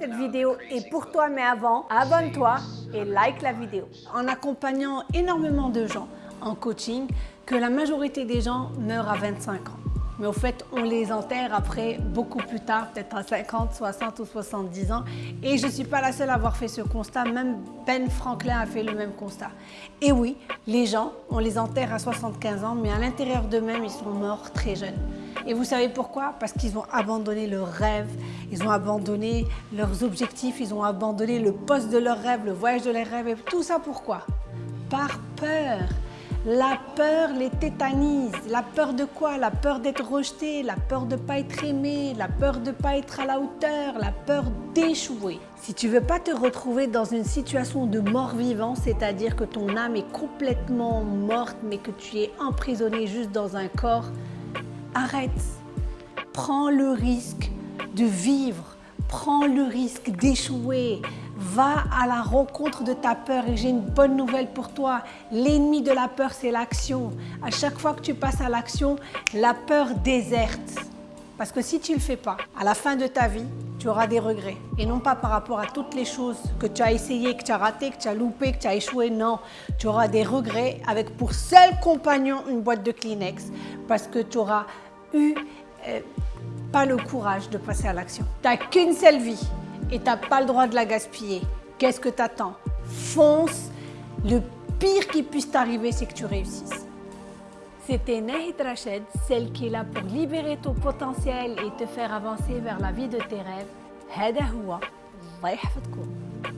Cette vidéo est pour toi, mais avant, abonne-toi et like la vidéo. En accompagnant énormément de gens en coaching, que la majorité des gens meurent à 25 ans. Mais au fait, on les enterre après beaucoup plus tard, peut-être à 50, 60 ou 70 ans. Et je ne suis pas la seule à avoir fait ce constat, même Ben Franklin a fait le même constat. Et oui, les gens, on les enterre à 75 ans, mais à l'intérieur d'eux-mêmes, ils sont morts très jeunes. Et vous savez pourquoi? Parce qu'ils ont abandonné leurs rêves, ils ont abandonné leurs objectifs, ils ont abandonné le poste de leurs rêves, le voyage de leurs rêves. Et tout ça pourquoi? Par peur. La peur les tétanise. La peur de quoi? La peur d'être rejeté, la peur de ne pas être aimé, la peur de ne pas être à la hauteur, la peur d'échouer. Si tu veux pas te retrouver dans une situation de mort-vivant, c'est-à-dire que ton âme est complètement morte mais que tu es emprisonné juste dans un corps, arrête. Prends le risque de vivre, prends le risque d'échouer, Va à la rencontre de ta peur et j'ai une bonne nouvelle pour toi. L'ennemi de la peur, c'est l'action. À chaque fois que tu passes à l'action, la peur déserte. Parce que si tu ne le fais pas, à la fin de ta vie, tu auras des regrets. Et non pas par rapport à toutes les choses que tu as essayé, que tu as raté, que tu as loupé, que tu as échoué. Non, tu auras des regrets avec pour seul compagnon une boîte de Kleenex. Parce que tu auras eu euh, pas le courage de passer à l'action. Tu n'as qu'une seule vie et tu n'as pas le droit de la gaspiller. Qu'est-ce que tu attends? Fonce Le pire qui puisse t'arriver, c'est que tu réussisses. C'était Nahid Rached, celle qui est là pour libérer ton potentiel et te faire avancer vers la vie de tes rêves. هذا هو الله